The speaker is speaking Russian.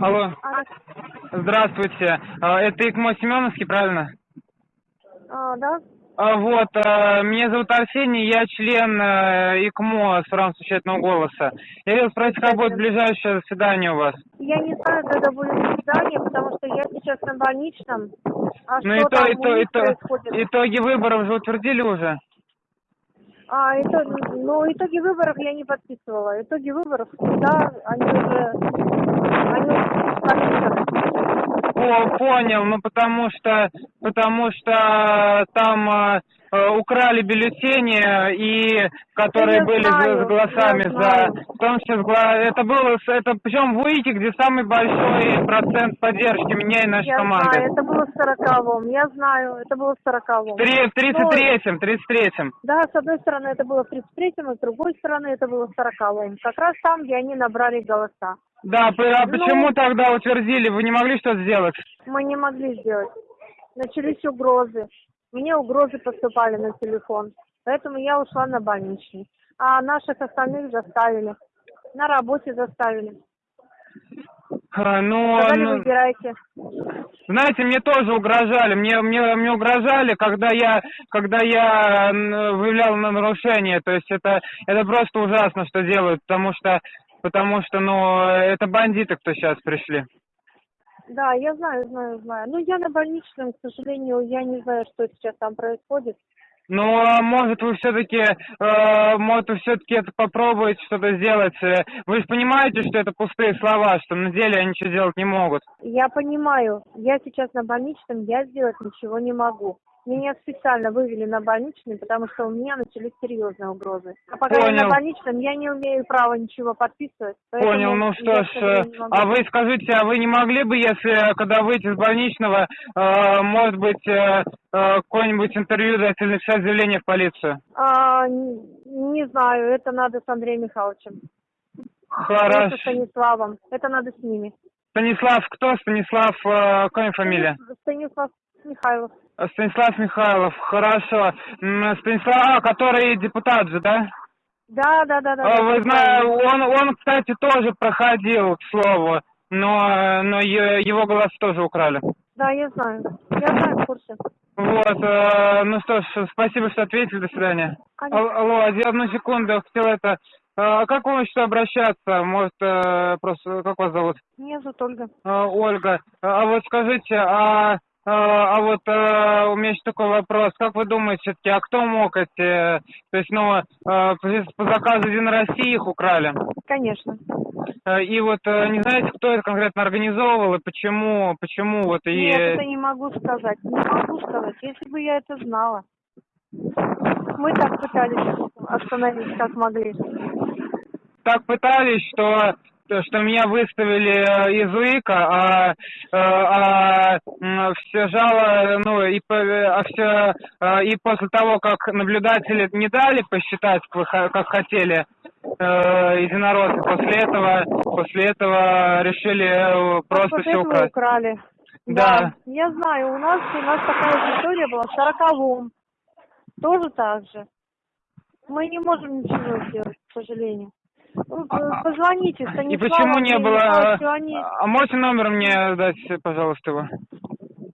Алло, здравствуйте. А, Это ИКМО Семеновский, правильно? а, да? А, Вот, а, меня зовут Арсений, я член э, ИКМО с правом совещательного голоса. Я хотел спросить, как будет ближайшее заседание у вас? Я не знаю, когда будет свидание, потому что я сейчас на больничном. А Ну, что там у ито- них ито- происходит? итоги выборов же утвердили уже? А, это, ну, итоги выборов я не подписывала. Итоги выборов, да, они уже, они уже в комиссиях. Понял, ну потому что, потому что там э, э, украли бюллетени, и которые Я были знаю, с голосами за, в том числе это было, это причем в УИКе, где самый большой процент поддержки меня и нашей Я команды. знаю, это было в сороковом. Я знаю, это было в сороковом. Три- В 33-м, 33-м. Да, с одной стороны это было в 33-м, а с другой стороны это было в сороковом. Как раз там, где они набрали голоса. Да, а Ну- почему тогда утвердили? Вы не могли что-то сделать? Мы не могли сделать. Начались угрозы. Мне угрозы поступали на телефон. Поэтому я ушла на больничный. А наших остальных заставили. На работе заставили. А, Ну, Сказали, ну, выбирайте. Знаете, мне тоже угрожали. Мне, мне, мне угрожали, когда я, когда я выявлял на нарушение. То есть это, это просто ужасно, что делают, потому что, потому что, ну, это бандиты, кто сейчас пришли. Да, я знаю, знаю, знаю. Ну, я на больничном, к сожалению, я не знаю, что сейчас там происходит. Ну, а может, вы все-таки, э, может, вы все-таки это попробуете что-то сделать. Вы же понимаете, что это пустые слова, что на деле они ничего делать не могут. Я понимаю, я сейчас на больничном, я сделать ничего не могу. Меня специально вывели на больничный, потому что у меня начались серьезные угрозы. А пока я Понял. на больничном, я не имею права ничего подписывать. Понял, ну я, что ж, э, не а вы скажите, а вы не могли бы, если, когда выйти из больничного, э, может быть, э, э, какое-нибудь интервью дать или написать заявление в полицию? А, н- не знаю, это надо с Андреем Михайловичем. Хорошо. со Станиславом. Это надо с ними. Станислав, кто Станислав, э, какая фамилия? Станислав Михайлов. Э, Станислав Михайлов, хорошо. Станислав, а, который депутат же, да? Да, да, да, да. А, Вы знаете, он, он, кстати, тоже проходил, к слову, но, но его голос тоже украли. Да, я знаю. Я знаю, в курсе. Вот, э, ну что ж, спасибо, что ответили, до свидания. Конечно. Ал- Алло, одну секунду, хотел это... э, Как вам еще обращаться? Может, э, просто, как вас зовут? Меня зовут Ольга. Э, Ольга. А вот скажите, а, а вот э, у меня еще такой вопрос. Как вы думаете, все-таки, а кто мог эти... То есть, ну, э, по заказу Единой России их украли? Конечно. Э, И вот не знаете, кто это конкретно организовывал и почему, почему вот и... Нет, это не могу сказать. Не могу сказать. Если бы я это знала. Мы так пытались остановить, как могли. так пытались, что что меня выставили э, из УИКа, а, э, а, все жало, ну и по- а все э, и после того, как наблюдатели не дали посчитать, как, хотели э, единороссы, после этого после этого решили э, просто Вот все украсть. украли. Да. Я знаю, у нас у нас такая же история была в сороковом. Тоже так же. Мы не можем ничего сделать, к сожалению. Ну, Позвоните Станиславу. И почему не было... Они- А можете номер мне дать, пожалуйста, его?